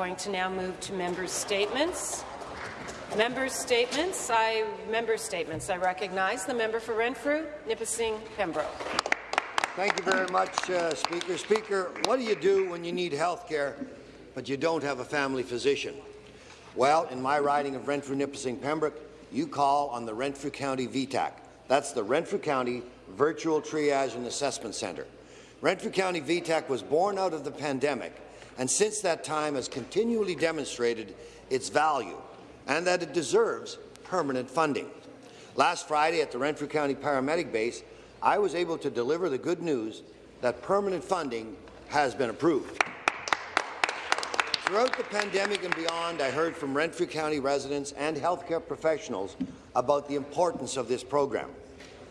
going to now move to members' statements. Members' statements. I members' statements. I recognize the member for Renfrew, Nipissing, Pembroke. Thank you very much, uh, Speaker. Speaker, what do you do when you need health care but you don't have a family physician? Well, in my riding of Renfrew, Nipissing, Pembroke, you call on the Renfrew County VTAC. That's the Renfrew County Virtual Triage and Assessment Centre. Renfrew County VTAC was born out of the pandemic and since that time has continually demonstrated its value and that it deserves permanent funding. Last Friday at the Renfrew County Paramedic Base, I was able to deliver the good news that permanent funding has been approved. Throughout the pandemic and beyond, I heard from Renfrew County residents and healthcare professionals about the importance of this program.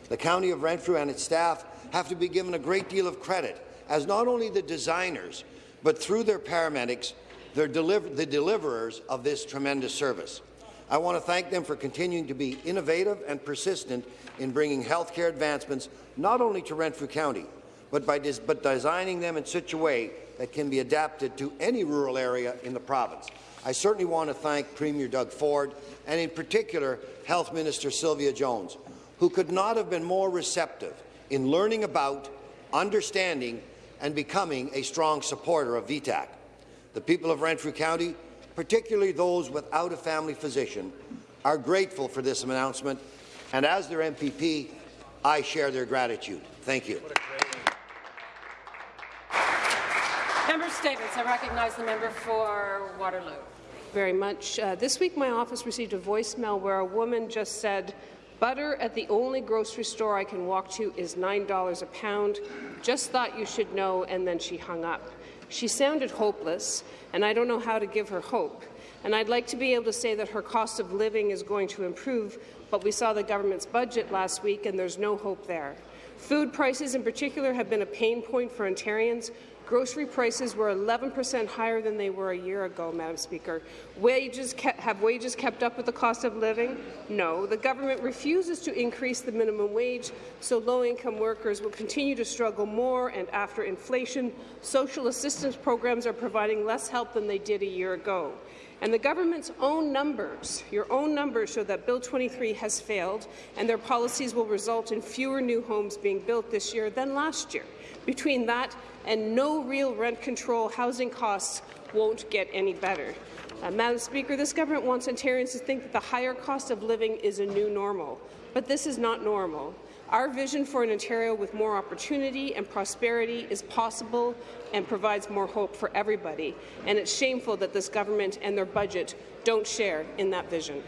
The County of Renfrew and its staff have to be given a great deal of credit, as not only the designers, but through their paramedics, they're deliver the deliverers of this tremendous service. I want to thank them for continuing to be innovative and persistent in bringing healthcare advancements not only to Renfrew County, but by but designing them in such a way that can be adapted to any rural area in the province. I certainly want to thank Premier Doug Ford and in particular Health Minister Sylvia Jones, who could not have been more receptive in learning about, understanding and becoming a strong supporter of VTAC. The people of Renfrew County particularly those without a family physician, are grateful for this announcement, and as their MPP, I share their gratitude. Thank you. Member statements. I recognize the member for Waterloo. Very much. Uh, this week, my office received a voicemail where a woman just said, Butter at the only grocery store I can walk to is $9 a pound. Just thought you should know, and then she hung up. She sounded hopeless, and I don't know how to give her hope. And I'd like to be able to say that her cost of living is going to improve, but we saw the government's budget last week, and there's no hope there. Food prices in particular have been a pain point for Ontarians, Grocery prices were 11% higher than they were a year ago, Madam Speaker. Wages have wages kept up with the cost of living? No. The government refuses to increase the minimum wage, so low-income workers will continue to struggle more, and after inflation, social assistance programs are providing less help than they did a year ago. And the government's own numbers, your own numbers, show that Bill 23 has failed, and their policies will result in fewer new homes being built this year than last year. Between that and no real rent control, housing costs won't get any better. Uh, Madam Speaker, this government wants Ontarians to think that the higher cost of living is a new normal, but this is not normal. Our vision for an Ontario with more opportunity and prosperity is possible and provides more hope for everybody, and it's shameful that this government and their budget don't share in that vision.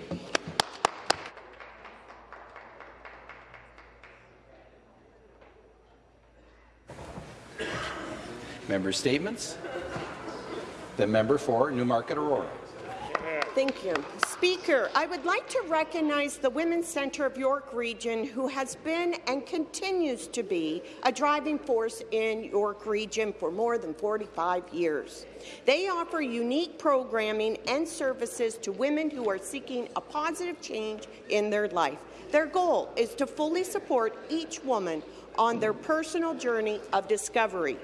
Member statements. The member for Newmarket Aurora. Thank you. Speaker, I would like to recognize the Women's Centre of York Region, who has been and continues to be a driving force in York Region for more than 45 years. They offer unique programming and services to women who are seeking a positive change in their life. Their goal is to fully support each woman on their personal journey of discovery.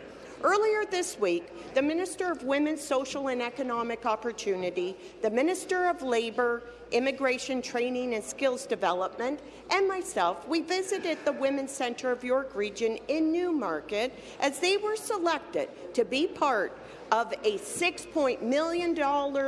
Earlier this week, the Minister of Women's Social and Economic Opportunity, the Minister of Labour, Immigration Training and Skills Development, and myself, we visited the Women's Centre of York Region in Newmarket as they were selected to be part of a $6 million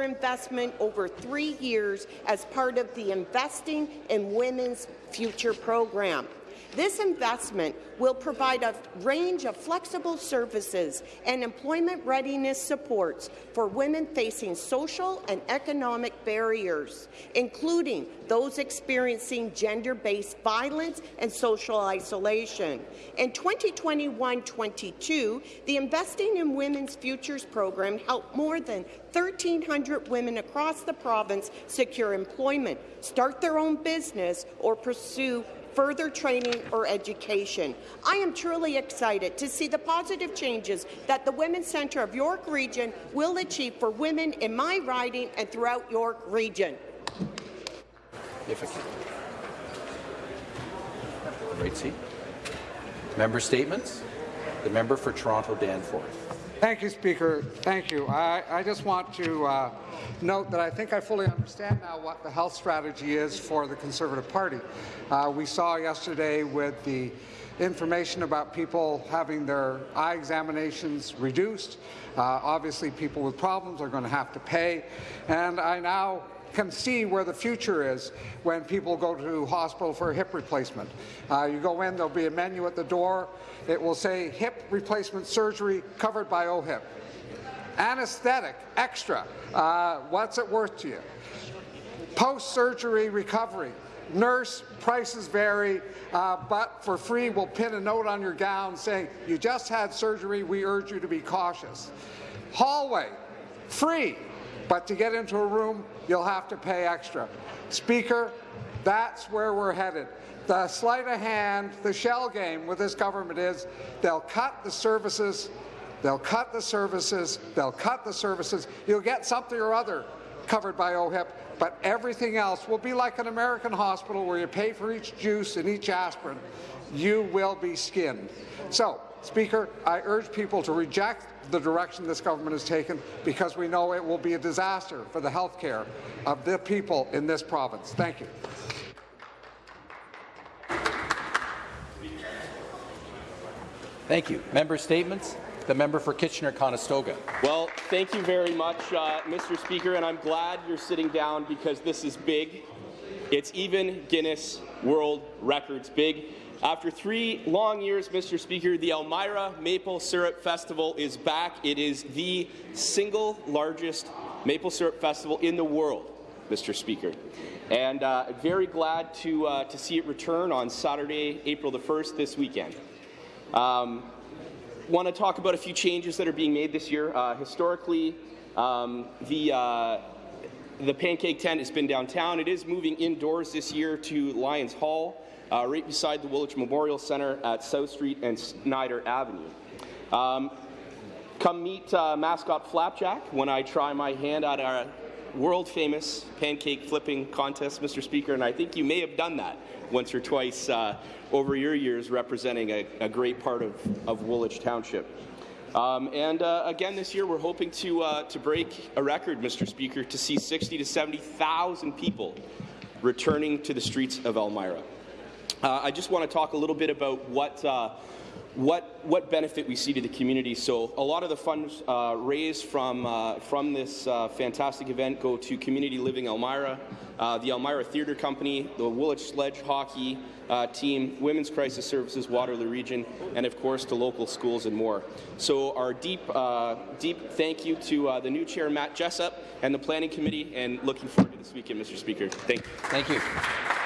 investment over three years as part of the Investing in Women's Future program. This investment will provide a range of flexible services and employment readiness supports for women facing social and economic barriers, including those experiencing gender-based violence and social isolation. In 2021-22, the Investing in Women's Futures program helped more than 1,300 women across the province secure employment, start their own business, or pursue further training or education. I am truly excited to see the positive changes that the Women's Centre of York Region will achieve for women in my riding and throughout York Region. If can. Right seat. Member statements. The member for Toronto Danforth. Thank you, Speaker. Thank you. I, I just want to uh, note that I think I fully understand now what the health strategy is for the Conservative Party. Uh, we saw yesterday with the information about people having their eye examinations reduced. Uh, obviously, people with problems are going to have to pay. And I now can see where the future is when people go to hospital for a hip replacement. Uh, you go in, there'll be a menu at the door. It will say hip replacement surgery covered by OHIP. Anesthetic, extra. Uh, what's it worth to you? Post-surgery recovery. Nurse, prices vary, uh, but for free we'll pin a note on your gown saying, you just had surgery, we urge you to be cautious. Hallway, free, but to get into a room, you'll have to pay extra. Speaker, that's where we're headed. The sleight of hand, the shell game with this government is they'll cut the services, they'll cut the services, they'll cut the services. You'll get something or other covered by OHIP, but everything else will be like an American hospital where you pay for each juice and each aspirin. You will be skinned. So, Speaker, I urge people to reject the direction this government has taken because we know it will be a disaster for the health care of the people in this province. Thank you. Thank you. Member statements. The member for Kitchener-Conestoga. Well, thank you very much, uh, Mr. Speaker, and I'm glad you're sitting down because this is big. It's even Guinness World Records big. After three long years, Mr. Speaker, the Elmira Maple Syrup Festival is back. It is the single largest maple syrup festival in the world, Mr. Speaker. And uh, very glad to, uh, to see it return on Saturday, April the 1st, this weekend. Um, want to talk about a few changes that are being made this year. Uh, historically, um, the uh, the pancake tent has been downtown. It is moving indoors this year to Lions Hall, uh, right beside the Woolwich Memorial Centre at South Street and Snyder Avenue. Um, come meet uh, mascot Flapjack when I try my hand at our world-famous pancake flipping contest, Mr. Speaker, and I think you may have done that once or twice uh, over your years representing a, a great part of, of Woolwich Township. Um, and uh, again this year, we're hoping to uh, to break a record, Mr. Speaker, to see 60 to 70,000 people returning to the streets of Elmira. Uh, I just want to talk a little bit about what. Uh, what, what benefit we see to the community. So a lot of the funds uh, raised from, uh, from this fantastic event go to Community Living Elmira, the Elmira Theatre Company, the Woolwich Sledge Hockey, uh, team, Women's Crisis Services, Waterloo Region, and of course to local schools and more. So our deep, uh, deep thank you to uh, the new chair, Matt Jessup, and the Planning Committee, and looking forward to this weekend, Mr. Speaker. Thank you. Thank you.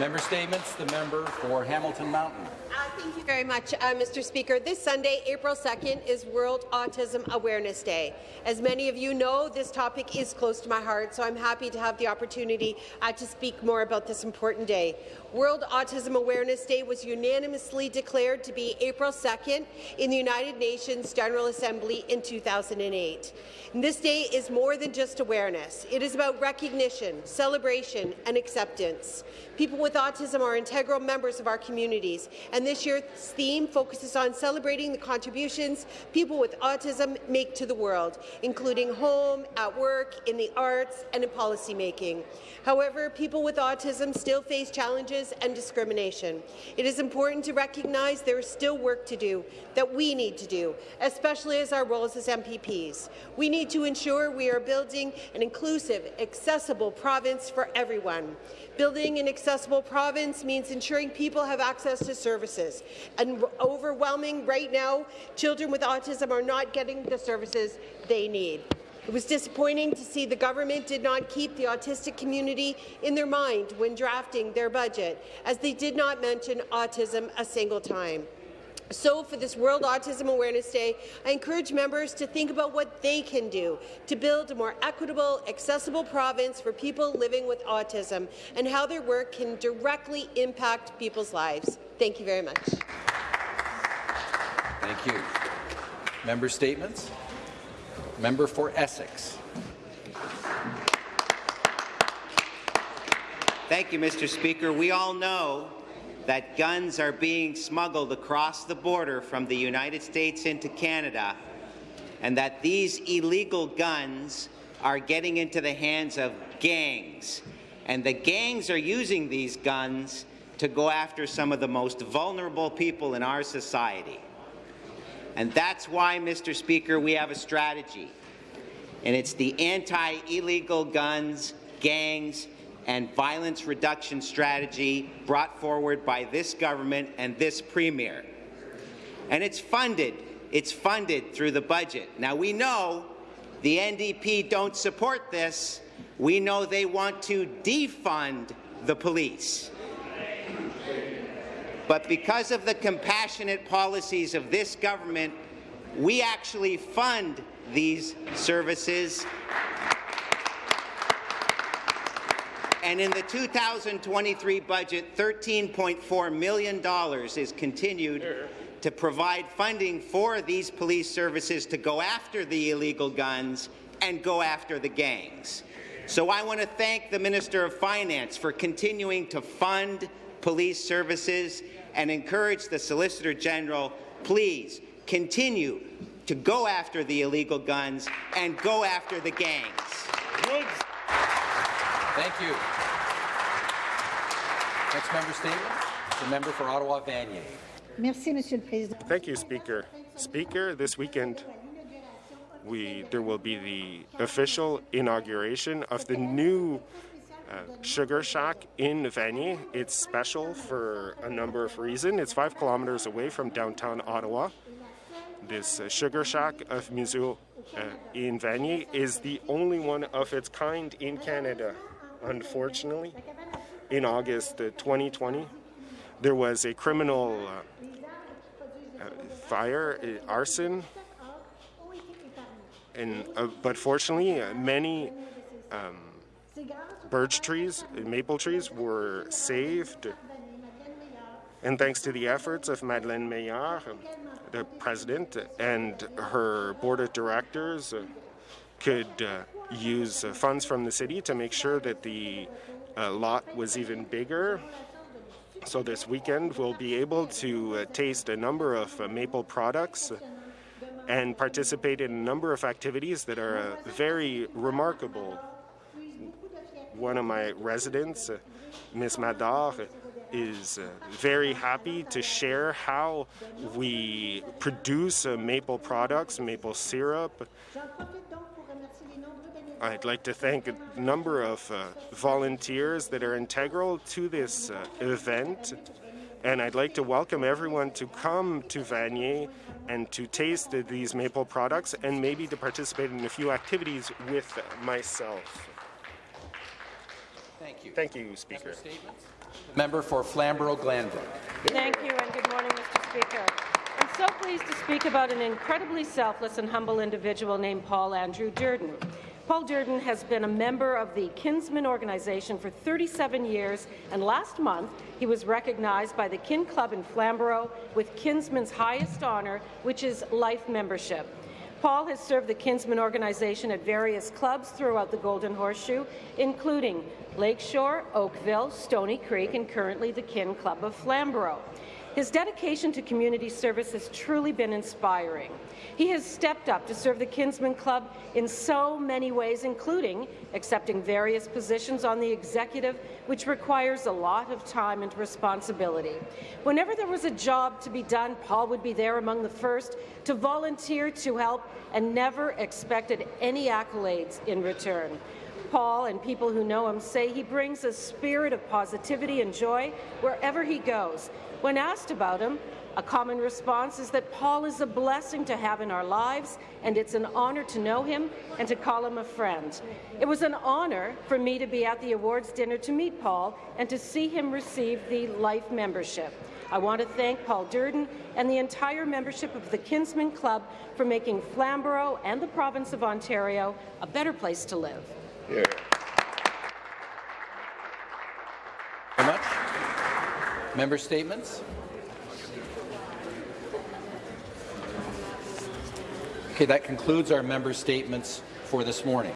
Member statements. The member for Hamilton Mountain. Uh, thank you very much, uh, Mr. Speaker. This Sunday, April 2nd, is World Autism Awareness Day. As many of you know, this topic is close to my heart, so I'm happy to have the opportunity uh, to speak more about this important day. World Autism Awareness Day was unanimously declared to be April 2nd in the United Nations General Assembly in 2008. And this day is more than just awareness. It is about recognition, celebration, and acceptance. People with autism are integral members of our communities, and this year's theme focuses on celebrating the contributions people with autism make to the world, including home, at work, in the arts, and in policymaking. However, people with autism still face challenges and discrimination. It is important to recognize there is still work to do that we need to do, especially as our roles as MPPs. We need to ensure we are building an inclusive, accessible province for everyone. Building an accessible province means ensuring people have access to services. And overwhelming right now, children with autism are not getting the services they need. It was disappointing to see the government did not keep the autistic community in their mind when drafting their budget, as they did not mention autism a single time. So, for this World Autism Awareness Day, I encourage members to think about what they can do to build a more equitable, accessible province for people living with autism and how their work can directly impact people's lives. Thank you very much. Thank you. Member statements. Member for Essex. Thank you, Mr. Speaker. We all know that guns are being smuggled across the border from the United States into Canada and that these illegal guns are getting into the hands of gangs. And the gangs are using these guns to go after some of the most vulnerable people in our society. And that's why, Mr. Speaker, we have a strategy. And it's the anti-illegal guns, gangs, and violence reduction strategy brought forward by this government and this premier. And it's funded. It's funded through the budget. Now, we know the NDP don't support this. We know they want to defund the police. But because of the compassionate policies of this government, we actually fund these services. And in the 2023 budget, $13.4 million is continued to provide funding for these police services to go after the illegal guns and go after the gangs. So I want to thank the Minister of Finance for continuing to fund police services and encourage the Solicitor General, please continue to go after the illegal guns and go after the gangs. Thank you. Next member statement, the member for Ottawa Vanier. Merci, Monsieur le Président. Thank you, Speaker. Speaker, this weekend we there will be the official inauguration of the new uh, Sugar Shack in Vanier. It's special for a number of reasons. It's five kilometers away from downtown Ottawa. This uh, Sugar Shack of Mizzou uh, in Vanier is the only one of its kind in Canada. Unfortunately, in August uh, 2020, there was a criminal uh, uh, fire, uh, arson, and uh, but fortunately, uh, many um, birch trees, maple trees, were saved. And thanks to the efforts of Madeleine Meilleur, the president, and her board of directors, uh, could use uh, funds from the city to make sure that the uh, lot was even bigger. So this weekend we'll be able to uh, taste a number of maple products and participate in a number of activities that are uh, very remarkable. One of my residents, uh, Miss Madar, is uh, very happy to share how we produce maple products, maple syrup. I'd like to thank a number of uh, volunteers that are integral to this uh, event. And I'd like to welcome everyone to come to Vanier and to taste these maple products and maybe to participate in a few activities with myself. Thank you. Thank you, Speaker. Member for Flamborough-Glanbrook. Thank you and good morning, Mr. Speaker. I'm so pleased to speak about an incredibly selfless and humble individual named Paul Andrew Durden. Paul Durden has been a member of the Kinsmen organization for 37 years, and last month he was recognized by the Kin Club in Flamborough with Kinsmen's highest honour, which is life membership. Paul has served the Kinsman organization at various clubs throughout the Golden Horseshoe, including Lakeshore, Oakville, Stoney Creek, and currently the Kin Club of Flamborough. His dedication to community service has truly been inspiring. He has stepped up to serve the Kinsmen Club in so many ways, including accepting various positions on the executive, which requires a lot of time and responsibility. Whenever there was a job to be done, Paul would be there among the first to volunteer to help and never expected any accolades in return. Paul and people who know him say he brings a spirit of positivity and joy wherever he goes. When asked about him, a common response is that Paul is a blessing to have in our lives, and it's an honour to know him and to call him a friend. It was an honour for me to be at the awards dinner to meet Paul and to see him receive the Life membership. I want to thank Paul Durden and the entire membership of the Kinsmen Club for making Flamborough and the province of Ontario a better place to live. Very Member statements. Okay, that concludes our member statements for this morning.